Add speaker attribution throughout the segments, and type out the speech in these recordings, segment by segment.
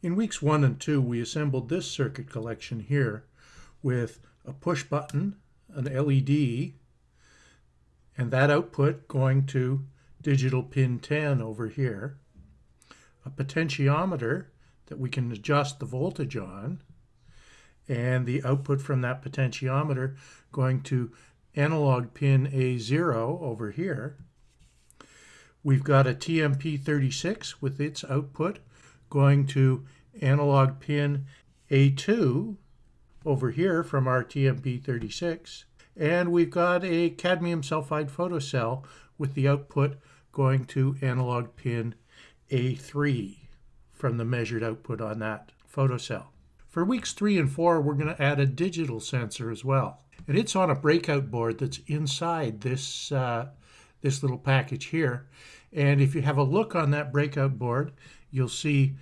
Speaker 1: In weeks one and two, we assembled this circuit collection here with a push button, an LED, and that output going to digital pin 10 over here, a potentiometer that we can adjust the voltage on, and the output from that potentiometer going to analog pin A0 over here. We've got a TMP36 with its output going to analog pin A2 over here from our TMP36. And we've got a cadmium sulfide photocell with the output going to analog pin A3 from the measured output on that photocell. For weeks three and four, we're going to add a digital sensor as well. And it's on a breakout board that's inside this, uh, this little package here. And if you have a look on that breakout board, you'll see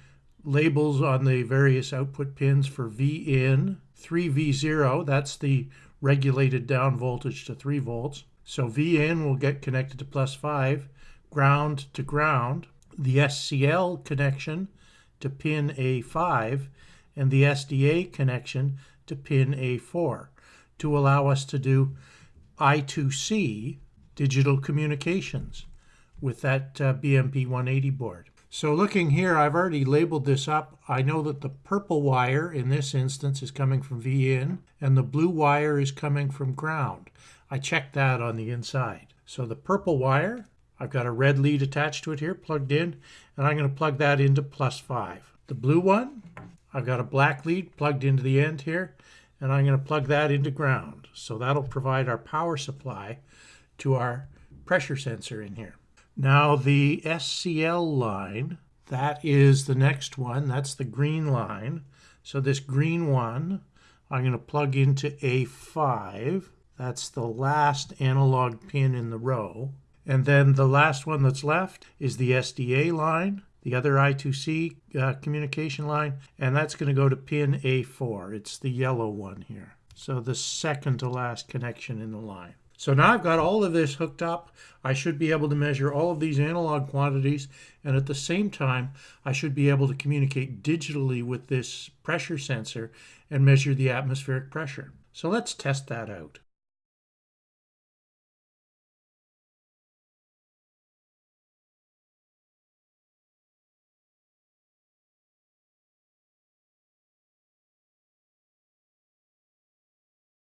Speaker 1: labels on the various output pins for V in, 3V0, that's the regulated down voltage to 3 volts. So V in will get connected to plus 5, ground to ground. The SCL connection to pin A5 and the SDA connection to pin A4 to allow us to do I2C digital communications with that uh, BMP 180 board. So looking here, I've already labeled this up. I know that the purple wire in this instance is coming from V in and the blue wire is coming from ground. I checked that on the inside. So the purple wire, I've got a red lead attached to it here, plugged in, and I'm going to plug that into plus 5. The blue one, I've got a black lead plugged into the end here, and I'm going to plug that into ground. So that'll provide our power supply to our pressure sensor in here. Now the SCL line, that is the next one. That's the green line. So this green one, I'm going to plug into A5. That's the last analog pin in the row. And then the last one that's left is the SDA line, the other I2C uh, communication line, and that's going to go to pin A4. It's the yellow one here. So the second to last connection in the line. So now I've got all of this hooked up. I should be able to measure all of these analog quantities and at the same time I should be able to communicate digitally with this pressure sensor and measure the atmospheric pressure. So let's test that out.